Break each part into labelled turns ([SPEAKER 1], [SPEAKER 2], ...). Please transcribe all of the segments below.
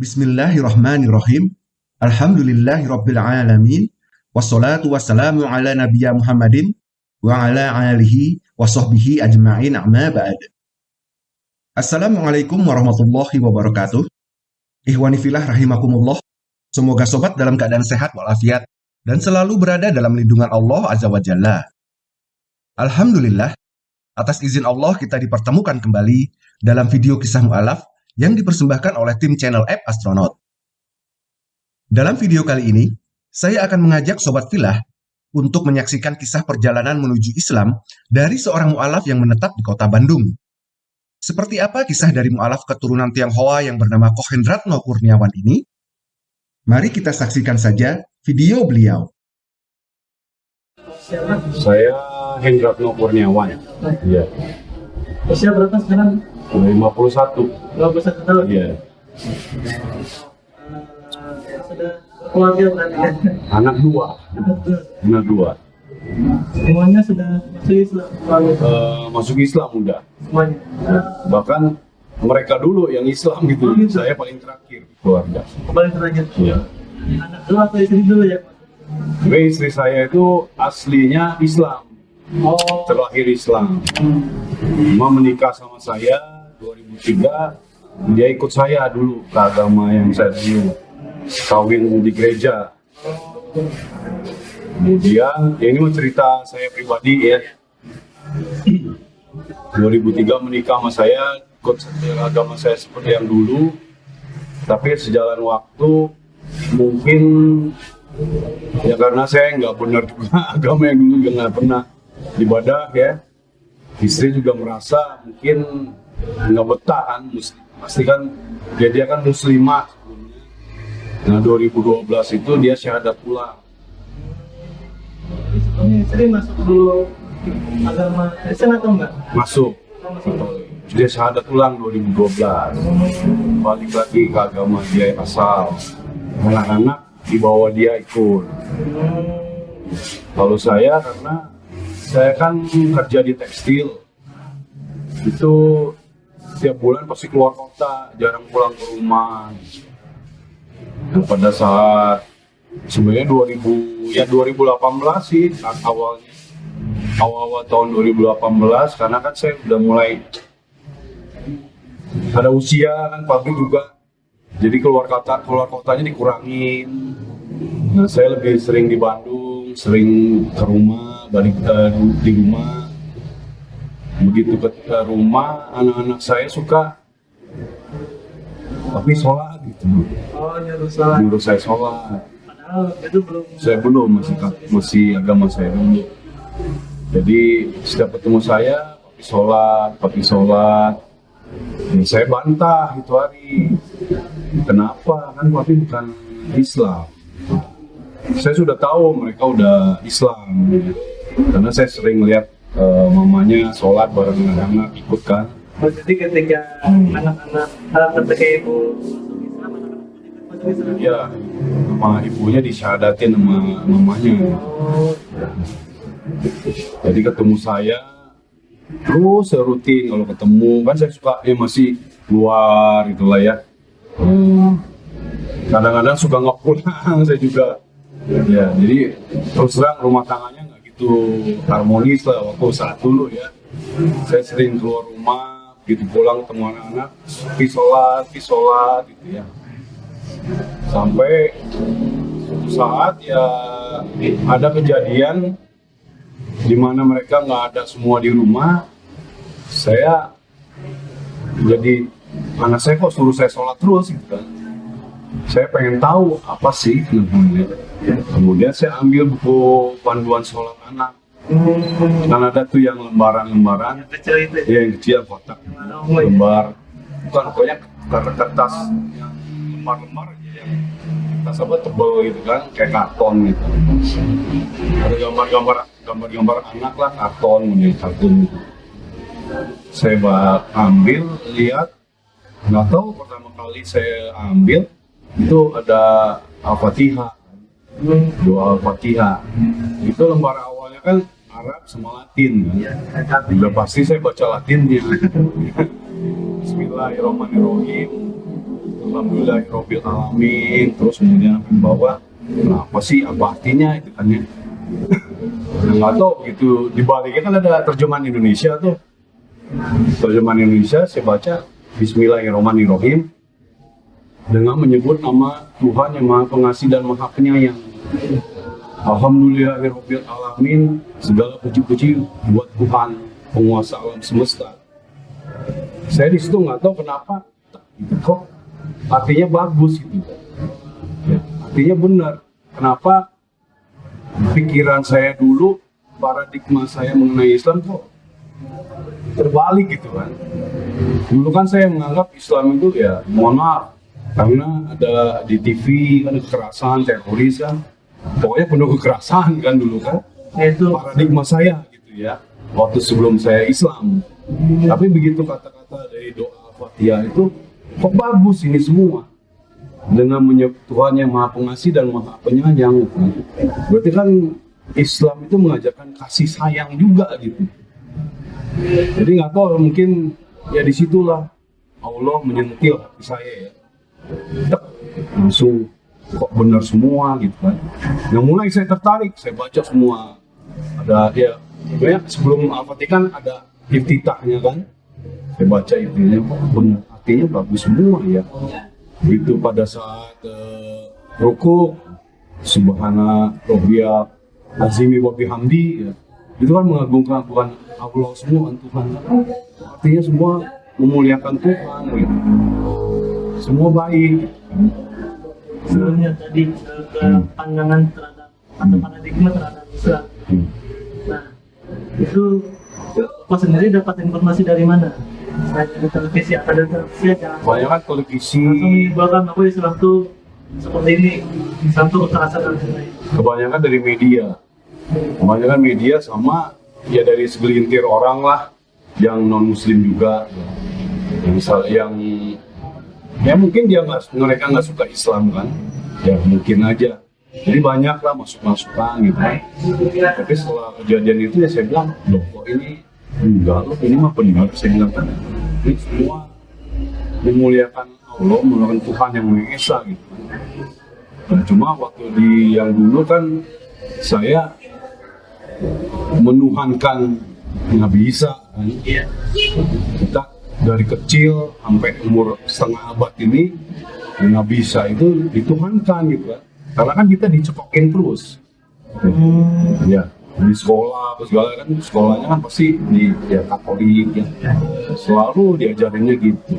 [SPEAKER 1] Bismillahirrahmanirrahim. Alhamdulillahirrabbilalamin. Wassalatu wassalamu ala nabiya Muhammadin wa ala alihi wa sahbihi ajma'in amma ba'd. Assalamualaikum warahmatullahi wabarakatuh. Ihwani filah rahimakumullah. Semoga sobat dalam keadaan sehat walafiat dan selalu berada dalam lindungan Allah Azza wa Jalla. Alhamdulillah, atas izin Allah kita dipertemukan kembali dalam video kisah mu'alaf yang dipersembahkan oleh tim channel App Astronaut. Dalam video kali ini, saya akan mengajak Sobat Filah untuk menyaksikan kisah perjalanan menuju Islam dari seorang mu'alaf yang menetap di kota Bandung. Seperti apa kisah dari mu'alaf keturunan Tionghoa yang bernama Kohendratno Kurniawan ini? Mari kita saksikan saja video beliau.
[SPEAKER 2] Saya Hendratno Kurniawan. Iya.
[SPEAKER 3] Usia berapa sekarang?
[SPEAKER 2] 51.
[SPEAKER 3] 21 tahun?
[SPEAKER 2] Iya.
[SPEAKER 3] Eh, sudah keluarga berarti ya?
[SPEAKER 2] Anak dua. Anak dua.
[SPEAKER 3] Semuanya sudah masuk Islam
[SPEAKER 2] Eh, masuk Islam udah.
[SPEAKER 3] semuanya.
[SPEAKER 2] Bahkan mereka dulu yang Islam gitu. Saya paling terakhir keluarga.
[SPEAKER 3] Kembali terakhir.
[SPEAKER 2] Iya.
[SPEAKER 3] Anak dulu atau istri dulu ya?
[SPEAKER 2] Tapi istri saya itu aslinya Islam.
[SPEAKER 3] Oh.
[SPEAKER 2] Terlahir Islam. Cuma menikah sama saya 2003. Dia ikut saya dulu ke agama yang saya dulu. Kawin di gereja. Kemudian, ya ini mau cerita saya pribadi ya. 2003 menikah sama saya, ikut agama saya seperti yang dulu. Tapi sejalan waktu, mungkin ya karena saya nggak benar juga agama yang dulu nggak pernah ibadah ya. Istri juga merasa mungkin nggak betah kan, pasti kan dia dia kan muslimah sebelumnya. Nah 2012 itu dia syahadat pulang.
[SPEAKER 3] Sebelumnya istri masuk dulu agama Kristen atau enggak?
[SPEAKER 2] masuk
[SPEAKER 3] Oh, masuk.
[SPEAKER 2] dia syahadat ulang 2012 balik lagi ke agama dia yang asal anak-anak dibawa dia ikut kalau saya karena saya kan kerja di tekstil itu setiap bulan pasti keluar kota jarang pulang ke rumah. Dan pada saat sebenarnya 2000 ya 2018 sih awalnya. Awal-awal tahun 2018 karena kan saya udah mulai ada usia kan pabrik juga. Jadi keluar kota keluar kotanya dikurangin. Nah saya lebih sering di Bandung sering ke rumah balik eh, di- di rumah begitu ke, ke rumah anak-anak saya suka tapi sholat gitu.
[SPEAKER 3] Oh, nyuruh sholat.
[SPEAKER 2] menurut saya sholat.
[SPEAKER 3] Padahal itu belum.
[SPEAKER 2] Saya belum masih masih agama saya dulu. Jadi setiap ketemu saya papi sholat papi sholat. Dan saya bantah itu hari. Kenapa? Kan papi bukan Islam. Saya sudah tahu mereka udah Islam. Karena saya sering lihat eh, mamanya sholat bareng anak-anak ikut kan
[SPEAKER 3] jadi ketika anak-anak eh, ketika ibu
[SPEAKER 2] ya sama ibunya disyahadatin sama mamanya. Jadi ketemu saya terus saya rutin kalau ketemu. Kan saya suka ya masih luar itulah ya. Hmm, kadang-kadang suka nggak pulang saya juga. Ya jadi terus terang rumah tangannya nggak gitu harmonis lah waktu saat dulu ya. Saya sering keluar rumah gitu pulang ketemu anak-anak pergi sholat gitu ya. Sampai suatu saat ya ada kejadian di mana mereka nggak ada semua di rumah. Saya jadi anak saya kok suruh saya sholat terus gitu kan saya pengen tahu apa sih namanya kemudian saya ambil buku panduan sholat anak. Kan ada tuh yang lembaran-lembaran.
[SPEAKER 3] Kecil itu.
[SPEAKER 2] ya? Yang kecil kotak.
[SPEAKER 3] Oh, iya.
[SPEAKER 2] lembar. Bukan pokoknya kertas yang lembar-lembar aja yang kertas apa tebel gitu kan kayak karton gitu. Ada gambar-gambar gambar-gambar anak lah karton kemudian kartun gitu. Saya ambil lihat. Nggak tahu pertama kali saya ambil itu ada al-fatihah. Doa al-fatihah. Itu lembar awalnya kan Arab sama Latin kan? Udah pasti saya baca Latinnya Bismillahirrahmanirrahim. Alhamdulillahirobbil alamin terus kemudian sampai bawah. Kenapa sih? Apa artinya itu kan ya? Nah, nggak tahu gitu. Di baliknya kan ada terjemahan Indonesia tuh. Terjemahan Indonesia saya baca Bismillahirrahmanirrahim dengan menyebut nama Tuhan yang Maha Pengasih dan Maha Penyayang. Alhamdulillahirabbil alamin segala puji-puji buat Tuhan penguasa alam semesta. Saya di situ nggak tahu kenapa itu kok artinya bagus itu. Ya, artinya benar. Kenapa pikiran saya dulu paradigma saya mengenai Islam kok terbalik gitu kan dulu kan saya menganggap Islam itu ya maaf karena ada di TV kan kekerasan teroris kan. Pokoknya penuh kekerasan kan dulu kan.
[SPEAKER 3] Itu.
[SPEAKER 2] Paradigma saya gitu ya waktu sebelum saya Islam. Tapi begitu kata-kata dari doa Fatihah itu kok bagus ini semua? Dengan menyebut Tuhan yang maha pengasih dan maha penyayang. Berarti kan Islam itu mengajarkan kasih sayang juga gitu. Jadi nggak tahu mungkin ya di situlah Allah menyentil hati saya ya Tek, langsung kok benar semua? Gitu kan. Yang mulai saya tertarik saya baca semua. Ada ya sebenarnya sebelum Al-Fatihah ada iftitahnya kan. Saya baca intinya kok benar artinya bagus semua ya. Itu pada saat uh, ruku subhana robbia azimi wa bihamdi ya. itu kan mengagungkan Tuhan Allah semua kan Tuhan. Artinya semua memuliakan Tuhan gitu. Semua baik.
[SPEAKER 3] Sebelumnya tadi ke, ke pandangan terhadap atau paradigma terhadap Islam. Nah, itu Pak sendiri dapat informasi dari mana? Selain dari televisi atau dari televisi aja.
[SPEAKER 2] Banyak kan televisi.
[SPEAKER 3] Langsung menyimpulkan bahwa Islam tuh seperti ini, Islam tuh kekerasan dan lain-lain.
[SPEAKER 2] kebanyakan dari media. Kebanyakan media sama ya dari segelintir orang lah yang non muslim juga. Yang misal yang ya mungkin dia nggak mereka nggak suka Islam kan? Ya mungkin aja. Jadi banyak lah masuk masukan gitu. Kan tapi setelah kejadian itu ya saya bilang loh kok ini enggak? Loh ini mah benar saya bilang kan ini semua memuliakan Allah memuliakan Tuhan yang Maha Esa gitu. Kan cuma waktu di yang dulu kan saya menuhankan Nabi Isa kan. Dari kecil sampai umur setengah abad ini Nabi Isa itu dituhankan gitu kan. Karena kan kita dicekokin terus.
[SPEAKER 3] Hmm,
[SPEAKER 2] Ya, di sekolah apa segala kan sekolahnya kan pasti di ya Katolik ya. Selalu diajarinnya gitu.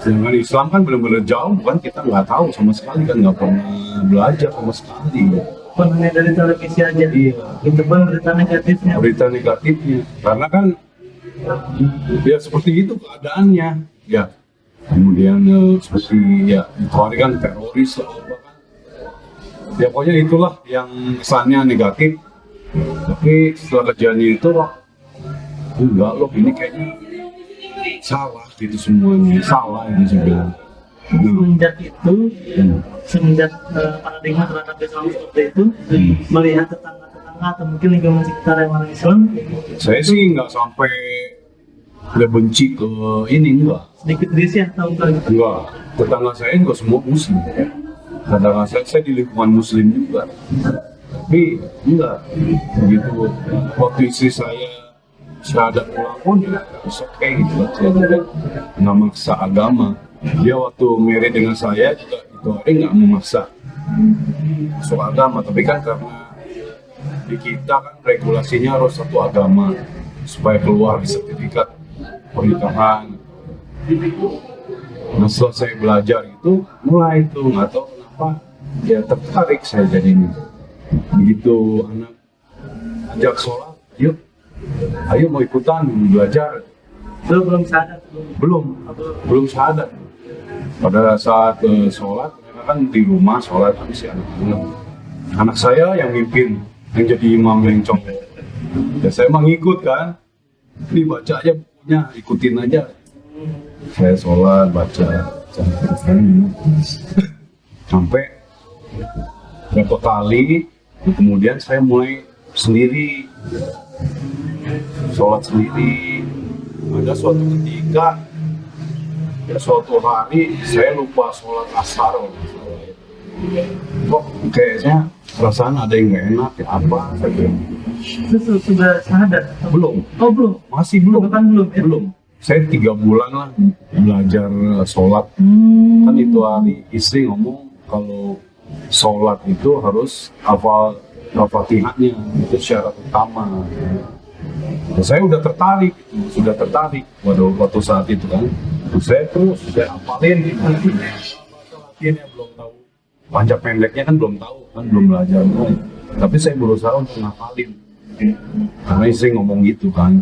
[SPEAKER 2] Sedangkan Islam kan benar-benar jauh kan kita nggak tahu sama sekali kan nggak pernah belajar sama sekali.
[SPEAKER 3] bukan hanya dari televisi aja.
[SPEAKER 2] Iya.
[SPEAKER 3] Itu pun berita negatifnya.
[SPEAKER 2] berita negatifnya karena kan ya seperti itu keadaannya ya kemudian eh, seperti ya itu hari kan teroris lah apa kan ya pokoknya itulah yang kesannya negatif tapi setelah kejadian itu loh enggak loh ini kayaknya salah gitu semuanya salah ini saya bilang.
[SPEAKER 3] Semenjak itu,
[SPEAKER 2] Hmm.
[SPEAKER 3] semenjak eh, paradigma terhadap Islam seperti itu,
[SPEAKER 2] Hmm.
[SPEAKER 3] melihat tetangga-tetangga atau mungkin lingkungan sekitar yang orang Islam,
[SPEAKER 2] saya sih nggak sampai udah benci ke ini enggak
[SPEAKER 3] sedikit risih atau enggak gitu.
[SPEAKER 2] Enggak, tetangga saya juga semua muslim ya. Tetangga saya, saya di lingkungan muslim juga. Tapi enggak, begitu waktu istri saya syahadat pulang pun ya it's okay gitu tidak nggak maksa agama. Dia waktu married dengan saya juga itu hari nggak memaksa masuk agama. Tapi kan karena di kita kan regulasinya harus satu agama supaya keluar di sertifikat pernikahan Nah setelah saya belajar itu mulai itu nggak tahu kenapa ya tertarik saya jadi ini. Begitu anak ajak sholat, yuk, ayo mau ikutan belajar.
[SPEAKER 3] Belum belum sadar, belum.
[SPEAKER 2] Belum, sadar. Pada saat eh, sholat, mereka kan di rumah sholat habis ya anak-anak. Anak saya yang mimpin, yang jadi imam yang congok. Ya saya mah ngikut kan. Ini baca aja bukunya, ikutin aja. Saya sholat baca sampai berapa kali kemudian saya mulai sendiri. Sholat sendiri. Ada suatu ketika suatu hari saya lupa sholat asar. Kok kayaknya perasaan ada yang nggak enak ya apa?
[SPEAKER 3] Su- sudah syahadat?
[SPEAKER 2] belum.
[SPEAKER 3] Oh belum?
[SPEAKER 2] masih belum.
[SPEAKER 3] Bahkan belum ya?
[SPEAKER 2] belum. Saya tiga bulan lah belajar eh, sholat.
[SPEAKER 3] Hmm.
[SPEAKER 2] kan itu hari istri ngomong kalau sholat itu harus hafal al-fatihahnya itu syarat utama. Dan saya udah tertarik sudah tertarik pada waktu saat itu kan. Nah, saya terus saya hafalin. Gitu latihannya belum panjang pendeknya kan belum tahu kan belum belajar. Kan. tapi saya berusaha untuk ngafalin karena istri ngomong gitu kan.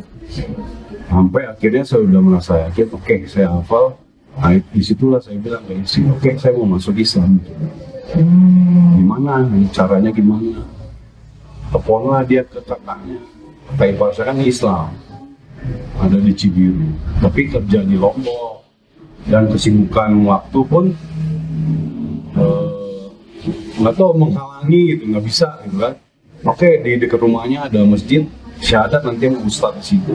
[SPEAKER 2] Sampai akhirnya saya udah merasa yakin oke saya hafal. Nah di situlah saya bilang ke istri oke saya mau masuk Islam.
[SPEAKER 3] Hmm.
[SPEAKER 2] gimana? Caranya gimana? Teleponlah dia ke kakaknya kakak ipar saya kan Islam. Ada di Cibiru. Tapi kerja di Lombok. Dan kesibukan waktu pun nggak tahu menghalangi gitu nggak bisa gitu kan. Oke di dekat rumahnya ada masjid syahadat nanti mau ustad di situ.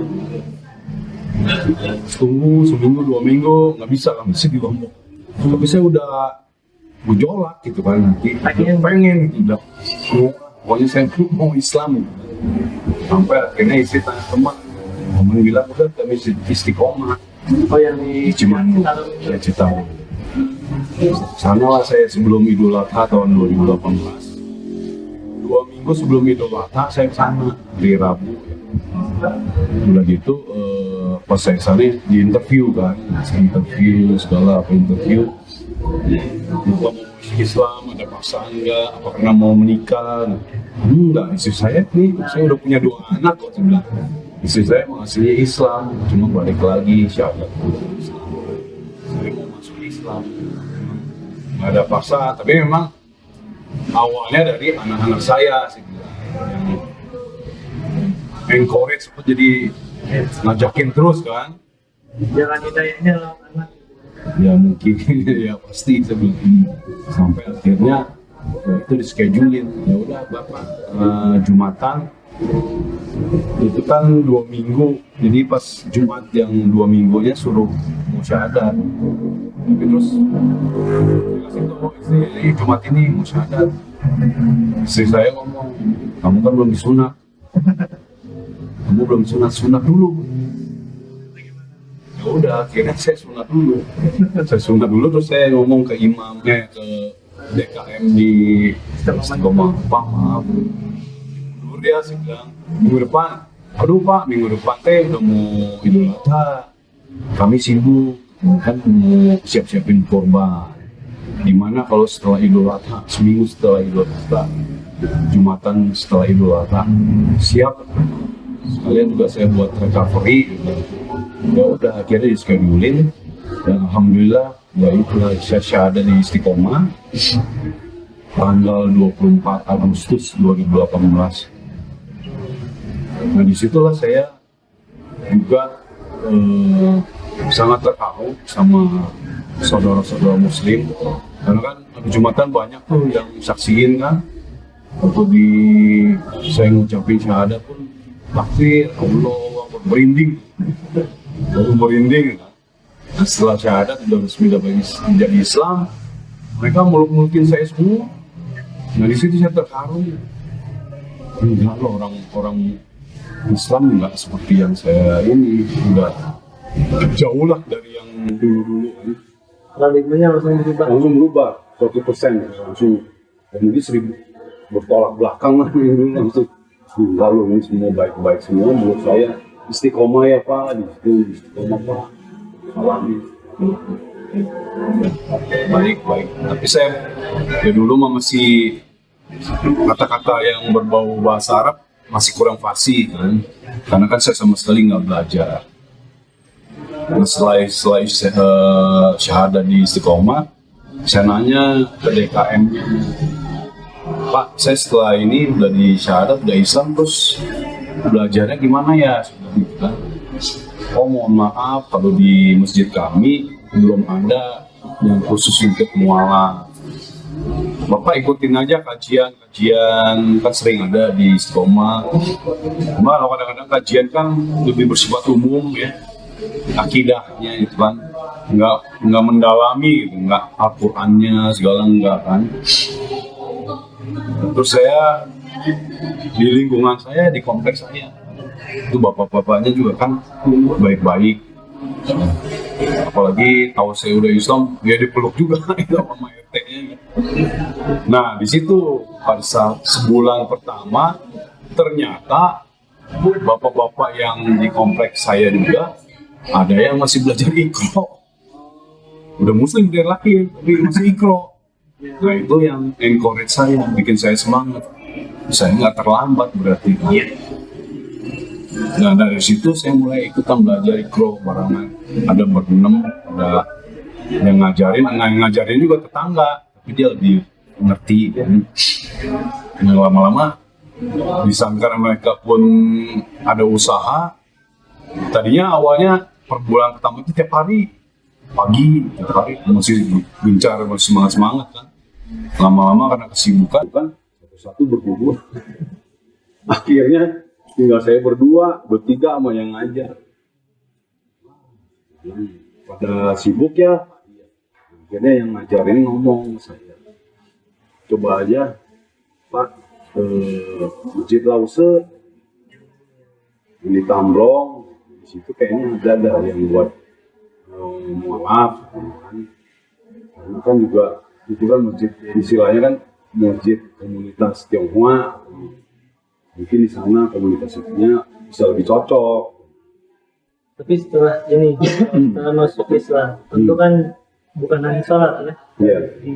[SPEAKER 2] Tunggu seminggu dua minggu nggak bisa kan bisa di Lombok tapi saya udah gejolak gitu kan nanti
[SPEAKER 3] Pengen.
[SPEAKER 2] pengen gitu udah pokoknya saya mau Islam gitu. sampai akhirnya istri tanya teman teman bilang udah kami istiqomah.
[SPEAKER 3] Oh yang di Kalau
[SPEAKER 2] ya Citarum sana lah saya sebelum Idul Adha tahun 2018 dua minggu sebelum Idul Adha saya sana di Rabu. Udah gitu eh, pas saya sana di interview kan. Interview segala apa interview. Lupa Islam ada pasangan enggak apa karena mau menikah. Enggak istri saya nih saya udah punya dua anak kok saya istri saya aslinya Islam cuma balik lagi syahadat masuk Islam. Nggak ada paksaan tapi memang awalnya dari anak-anak saya sih. Yang encourage apa jadi ngajakin terus kan?
[SPEAKER 3] Jalan hidayahnya lewat anak.
[SPEAKER 2] ya mungkin. Ya pasti bilang. Sampai akhirnya ya itu di schedulein ya udah bapak eh, jumatan itu kan dua minggu. Jadi pas jumat yang dua minggunya suruh mau syahadat tapi terus dikasih tahu istri ini jumat ini mau syahadat istri saya ngomong kamu kan belum disunat. Kamu belum sunat sunat dulu. Ya udah akhirnya saya sunat dulu. Saya sunat dulu terus saya ngomong ke imamnya ke DKM di Istiqomah maaf dia bilang minggu depan. Aduh Pak minggu depan teh udah mau Idul Adha kami sibuk kan mau siap-siapin korban di mana kalau setelah Idul Adha seminggu setelah Idul Adha Jumatan setelah Idul Adha siap. Sekalian juga saya buat recovery. Ya udah akhirnya di schedulein dan alhamdulillah ya itulah saya syahadat di Istiqomah. Tanggal 24 Agustus 2018 nah di situlah saya juga eh, sangat terharu sama saudara-saudara muslim. Karena kan Jumatan banyak tuh yang saksiin kan. Waktu di saya ngucapin syahadat pun takbir Allah merinding. Baru merinding kan. Setelah syahadat udah resmi menjadi Islam mereka muluk-mulukin saya semua. Nah di situ saya terharu. Enggak loh orang orang Islam enggak seperti yang saya ini enggak jauh lah dari yang dulu-dulu kan
[SPEAKER 3] Paradigmanya langsung berubah.
[SPEAKER 2] langsung berubah 100 persen langsung. Dan mungkin seribu bertolak belakang lah yang dulu langsung. Lalu ini semua baik-baik semua menurut saya. Istiqomah ya pak. Di situ istiqomah pak. Alami. Baik baik. Tapi saya ya dulu mah masih kata-kata yang berbau bahasa Arab masih kurang fasih kan karena kan saya sama sekali nggak belajar Nah, setelah setelah eh, syahadat di Istiqomah, saya nanya ke DKM Pak, saya setelah ini udah di syahadat, udah Islam, terus belajarnya gimana ya? Gitu kan. Oh mohon maaf, kalau di masjid kami belum ada yang khusus untuk mualaf. Bapak ikutin aja kajian-kajian kan sering ada di Istiqomah. Cuma kalau kadang-kadang kajian kan lebih bersifat umum ya akidahnya itu kan. Nggak nggak mendalami gitu nggak Al-Qur'annya segala enggak kan. Terus saya di lingkungan saya di kompleks saya itu bapak-bapaknya juga kan baik-baik apalagi tahu saya udah Islam dia dipeluk juga itu sama RT-nya gitu. nah di situ pada saat sebulan pertama ternyata bapak-bapak yang di kompleks saya juga ada yang masih belajar ikro udah muslim dari lahir tapi masih ikro nah itu yang encourage saya bikin saya semangat. Saya nggak terlambat berarti. Kan nah dari situ saya mulai ikutan belajar ikro barengan. Ada berenam ada yang ngajarin. Yang ngajarin juga tetangga. Tapi dia lebih ngerti kan nah, lama-lama disangka mereka pun ada usaha. Tadinya awalnya per bulan pertama itu tiap hari pagi tiap hari. Masih gencar masih semangat semangat kan. Lama-lama karena kesibukan kan satu-satu berkumpul. Akhirnya tinggal saya berdua bertiga sama yang ngajar. Pada sibuk ya. Akhirnya yang ngajar ini ngomong saya. Coba aja pak eh, masjid lause ini tamblong di situ kayaknya ada ada yang buat eh, mualaf kan karena kan juga itu kan masjid istilahnya kan masjid komunitas Tionghoa mungkin di sana komunitasnya bisa lebih cocok
[SPEAKER 3] Tapi setelah ini, setelah masuk Islam, tentu kan bukan hanya sholat ya.
[SPEAKER 2] Iya.
[SPEAKER 3] Di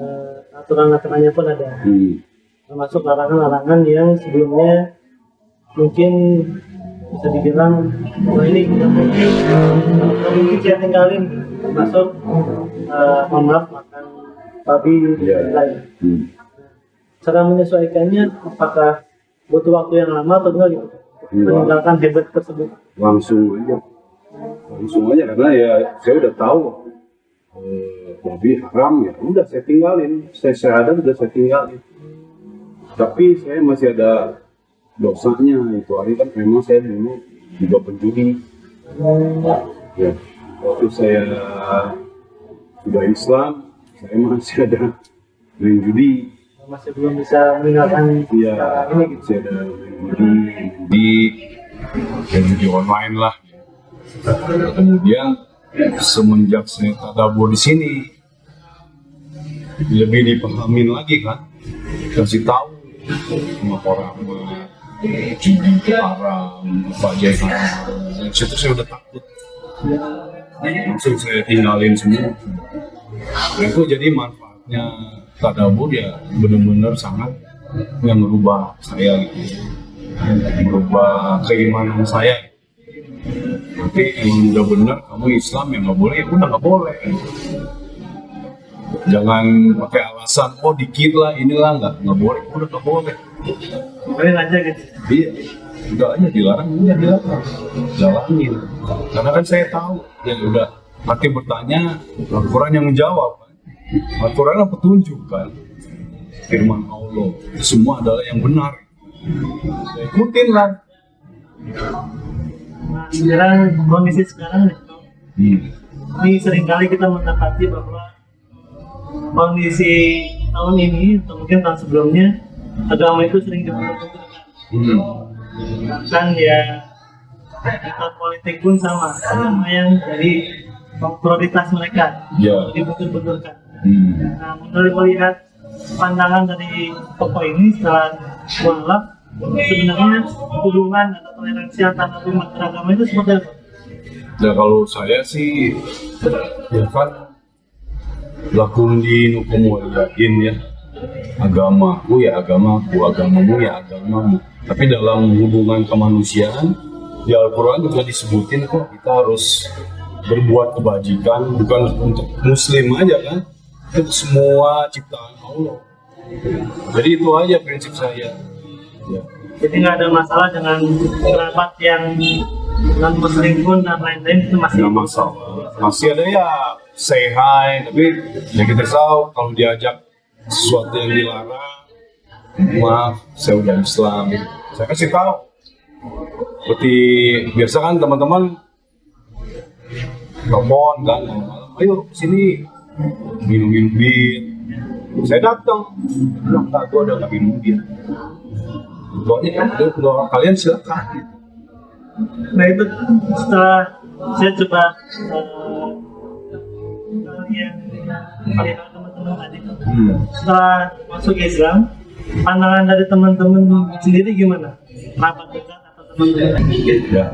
[SPEAKER 3] eh, aturan-aturannya pun ada.
[SPEAKER 2] Hmm.
[SPEAKER 3] termasuk larangan-larangan yang sebelumnya mungkin bisa dibilang wah ini nggak mungkin nggak mungkin saya tinggalin termasuk uh, mohon maaf makan babi
[SPEAKER 2] Iya.
[SPEAKER 3] dan lain
[SPEAKER 2] Hmm.
[SPEAKER 3] Cara menyesuaikannya apakah butuh waktu yang lama atau enggak gitu?
[SPEAKER 2] Enggak.
[SPEAKER 3] meninggalkan habit tersebut.
[SPEAKER 2] Langsung aja. Langsung aja karena ya saya udah tahu eh, babi haram ya udah saya tinggalin. Saya syahadat udah saya tinggalin. Tapi saya masih ada dosanya itu hari kan memang saya dulu juga penjudi ya waktu saya sudah Islam saya masih ada main judi
[SPEAKER 3] masih belum bisa meninggalkan
[SPEAKER 2] Iya,
[SPEAKER 3] ini gitu
[SPEAKER 2] masih ada judi, ya judi online lah. Kemudian semenjak saya tadabur di sini, lebih dipahamin lagi kan, kasih tahu sama orang haram, apa aja haram. Situ saya udah takut. Langsung saya tinggalin semua. Nah, itu jadi manfaatnya tadabur ya benar-benar sangat yang merubah saya gitu merubah keimanan saya. Tapi emang udah benar kamu Islam ya nggak boleh. Ya udah nggak boleh. Jangan pakai alasan oh dikit lah inilah. Nggak nggak boleh. Udah nggak boleh.
[SPEAKER 3] Boleh aja gitu.
[SPEAKER 2] Iya. Udah aja dilarang. Udah dilarang. Jalanin karena kan saya tahu. Ya udah nanti bertanya Al-Quran yang menjawab Al-Quran yang petunjuk kan? Firman Allah. Semua adalah yang benar. Ya, ikutin lah
[SPEAKER 3] nah sekarang kondisi sekarang
[SPEAKER 2] hmm.
[SPEAKER 3] ini sering kali kita mendapati bahwa kondisi tahun ini atau mungkin tahun sebelumnya agama itu sering diperlukan
[SPEAKER 2] Hmm.
[SPEAKER 3] bahkan ya kita politik pun sama. Agama yang jadi prioritas mereka.
[SPEAKER 2] Ya.
[SPEAKER 3] Dibetul-betulkan
[SPEAKER 2] hmm.
[SPEAKER 3] nah melihat pandangan dari tokoh ini setelah mualaf sebenarnya hubungan atau toleransi antar umat beragama itu seperti apa?
[SPEAKER 2] Ya kalau saya sih ya kan lakum dinukum waliyain ya agamaku ya agamaku agamamu ya agamamu tapi dalam hubungan kemanusiaan di Al-Quran juga disebutin kok kita harus berbuat kebajikan bukan untuk muslim aja kan itu semua ciptaan Allah. Jadi itu aja prinsip saya. Ya.
[SPEAKER 3] Jadi nggak ada masalah dengan kerabat yang non muslim pun dan lain-lain itu masih
[SPEAKER 2] nggak masalah. Masih ada ya say hi tapi ya kita tahu kalau diajak sesuatu yang dilarang maaf saya udah Islam. Saya kasih tahu. Seperti biasa kan teman-teman telepon kan ayo sini minum minum bir saya datang. Bilang tak gua udah nggak minum bir doanya kan doa kalian silakan.
[SPEAKER 3] Nah itu setelah saya coba uh, yang teman-teman tadi.
[SPEAKER 2] Hmm.
[SPEAKER 3] setelah masuk Islam pandangan dari teman-teman sendiri gimana? Kerabat dekat atau teman-teman?
[SPEAKER 2] ya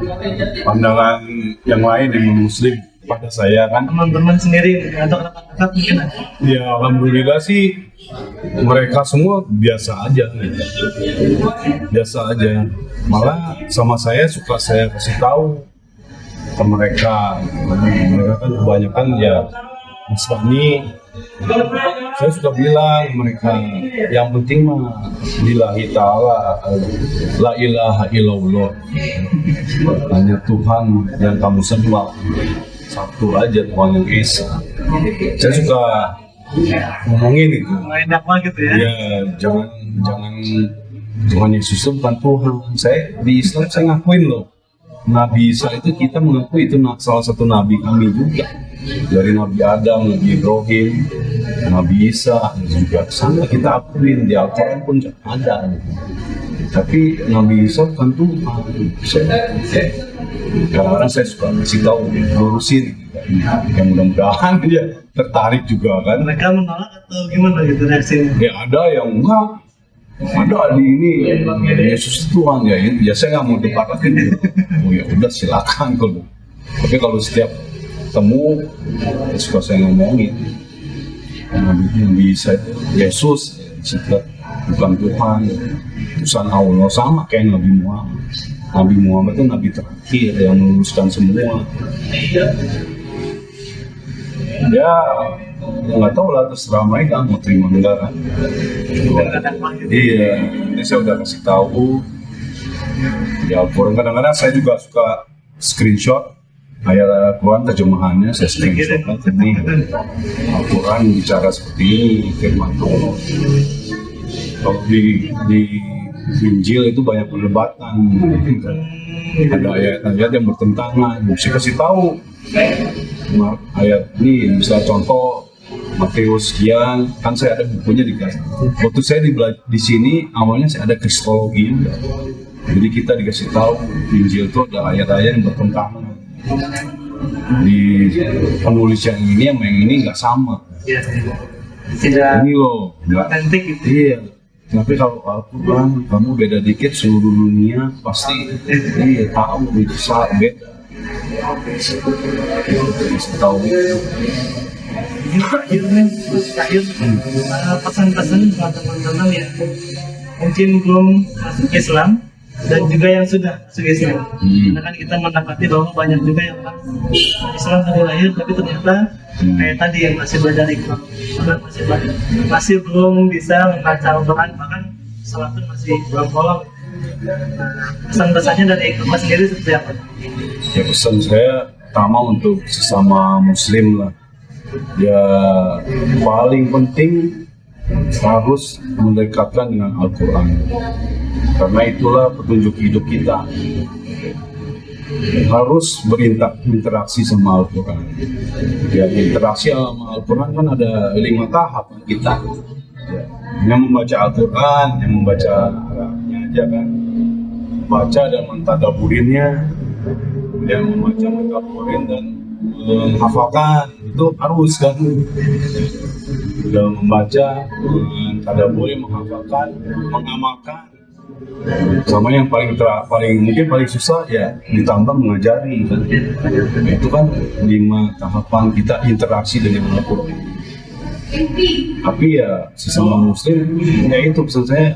[SPEAKER 2] pandangan yang lain yang muslim pada saya kan?
[SPEAKER 3] Teman-teman sendiri atau dekat mungkin
[SPEAKER 2] ya alhamdulillah sih mereka semua biasa aja. Gitu. biasa aja. Malah sama saya suka saya kasih tahu ke mereka. Mereka kan kebanyakan ya Nasrani saya suka bilang mereka yang penting mah lillahi ta'ala la ilaha illallah. Hanya Tuhan yang kamu sembah satu aja Tuhan yang Esa saya suka ngomongin itu.
[SPEAKER 3] Main dakwah gitu ya?
[SPEAKER 2] ya jangan jangan Tuhan Yesus itu bukan Tuhan. Saya di Islam saya ngakuin loh. Nabi Isa itu kita mengakui itu salah satu nabi kami juga. Dari Nabi Adam, Nabi Ibrahim, Nabi Isa juga sama kita akuin di Al-Quran pun ada. Tapi Nabi Isa bukan Tuhan kadang-kadang saya suka kasih tahu lurusin. Yang mudah-mudahan dia tertarik juga kan?
[SPEAKER 3] Mereka menolak atau gimana gitu reaksinya?
[SPEAKER 2] ya ada yang enggak. Ada di ini Yesus Tuhan ya. Ya saya nggak mau debat lagi oh ya udah silakan kalau. Tapi kalau setiap temu ya suka saya ngomongin. Yang bisa. Yesus juga bukan Tuhan. Utusan Allah sama kayak Nabi Muhammad Nabi Muhammad itu Nabi terakhir yang meluruskan semua. Ya ya nggak tahu lah terserah mereka mau terima enggak kan? Iya ini saya udah kasih tahu. Di Al-Quran kadang-kadang saya juga suka screenshot. Ayat Al-Quran terjemahannya saya screenshot kan ini Al-Quran bicara seperti ini firman kalau di di Injil itu banyak perdebatan ada ayat-ayat yang bertentangan saya kasih tahu ayat ini misalnya contoh Matius sekian kan saya ada bukunya di waktu saya di, di sini awalnya saya ada kristologi juga. jadi kita dikasih tahu Injil itu ada ayat-ayat yang bertentangan di penulis yang ini sama yang ini nggak sama
[SPEAKER 3] Ya. Tidak
[SPEAKER 2] ini loh nggak
[SPEAKER 3] gitu.
[SPEAKER 2] Iya. Tapi kalau Al-Quran kamu beda dikit seluruh dunia pasti iya tahu bisa beda. Tahu.
[SPEAKER 3] Pesan-pesan buat teman-teman yang mungkin belum masuk Islam dan juga yang sudah masuk Islam.
[SPEAKER 2] Hmm.
[SPEAKER 3] Karena kan kita mendapati bahwa banyak juga yang Islam dari lahir tapi ternyata
[SPEAKER 2] Hmm.
[SPEAKER 3] kayak tadi yang masih belajar bahkan masih belajar, masih belum bisa membaca Al-Quran bahkan salat pun masih belum bolong. Pesan-pesannya dari Iqra sendiri seperti apa?
[SPEAKER 2] Ya pesan saya pertama untuk sesama Muslim lah. Ya paling penting harus mendekatkan dengan Al-Quran. Karena itulah petunjuk hidup kita. harus berinteraksi sama Al-Quran. Ya, interaksi sama Al-Quran kan ada lima tahap kita. Ya, yang membaca Al-Quran, yang membaca Arabnya aja kan. Baca dan mentadaburinnya, yang membaca mentadaburin dan menghafalkan itu harus kan. Dan membaca, mentadaburin, menghafalkan, mengamalkan. Sama yang paling ter- paling mungkin paling susah ya ditambah mengajari. Kan itu kan lima tahapan kita interaksi dengan Al-Quran tapi ya sesama muslim ya itu pesan saya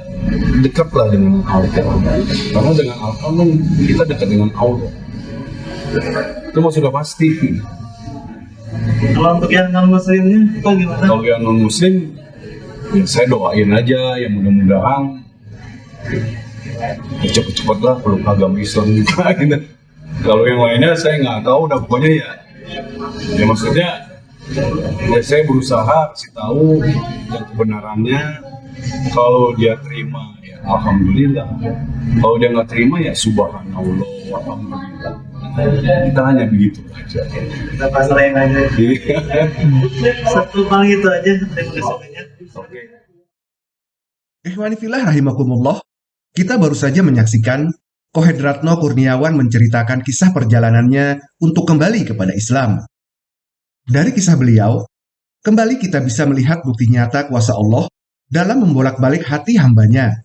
[SPEAKER 2] dekatlah dengan Al-Quran. Karena dengan Al-Quran kita dekat dengan Allah. Itu sudah pasti
[SPEAKER 3] Kalau untuk yang non muslimnya itu gimana?
[SPEAKER 2] kalau yang non muslim ya saya doain aja ya mudah-mudahan ya cepet-cepet lah peluk agama Islam juga gitu. Kalau yang lainnya saya nggak tahu, udah pokoknya ya, ya maksudnya ya saya berusaha kasih tahu yang kebenarannya. Kalau dia terima ya alhamdulillah. Kalau dia nggak terima ya subhanallah. alhamdulillah. Kita hanya begitu aja.
[SPEAKER 3] kita pasrahin aja satu paling itu aja terima kasih banyak
[SPEAKER 2] Oke.
[SPEAKER 1] Ikhwanifillah rahimakumullah, kita baru saja menyaksikan Kohedratno Kurniawan menceritakan kisah perjalanannya untuk kembali kepada Islam. Dari kisah beliau, kembali kita bisa melihat bukti nyata kuasa Allah dalam membolak-balik hati hambanya.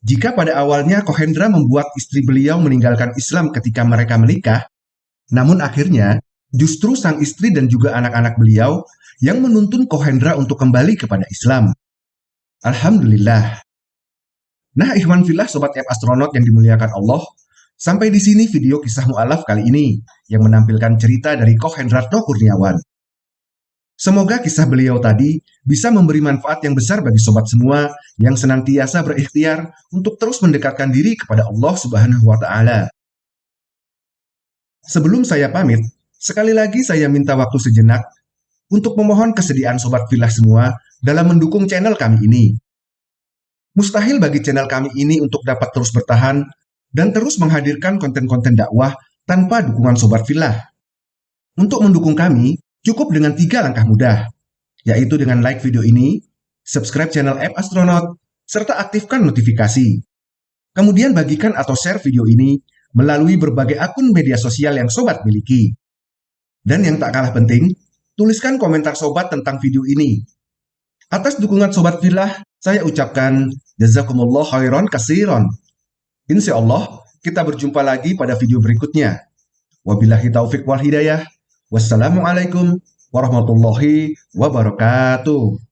[SPEAKER 1] Jika pada awalnya Kohendra membuat istri beliau meninggalkan Islam ketika mereka menikah, namun akhirnya justru sang istri dan juga anak-anak beliau yang menuntun Kohendra untuk kembali kepada Islam. Alhamdulillah. Nah, Ikhwan Filah Sobat App Astronaut yang dimuliakan Allah, sampai di sini video kisah mu'alaf kali ini yang menampilkan cerita dari Koh Hendratno Kurniawan. Semoga kisah beliau tadi bisa memberi manfaat yang besar bagi sobat semua yang senantiasa berikhtiar untuk terus mendekatkan diri kepada Allah Subhanahu wa taala. Sebelum saya pamit, sekali lagi saya minta waktu sejenak untuk memohon kesediaan sobat filah semua dalam mendukung channel kami ini. Mustahil bagi channel kami ini untuk dapat terus bertahan dan terus menghadirkan konten-konten dakwah tanpa dukungan sobat filah. Untuk mendukung kami, cukup dengan tiga langkah mudah, yaitu dengan like video ini, subscribe channel App Astronaut, serta aktifkan notifikasi. Kemudian bagikan atau share video ini melalui berbagai akun media sosial yang sobat miliki. Dan yang tak kalah penting, tuliskan komentar sobat tentang video ini. Atas dukungan sobat filah, saya ucapkan jazakumullah khairan kasiron. Insya Allah, kita berjumpa lagi pada video berikutnya. Wabillahi taufik wal hidayah. Wassalamualaikum warahmatullahi wabarakatuh.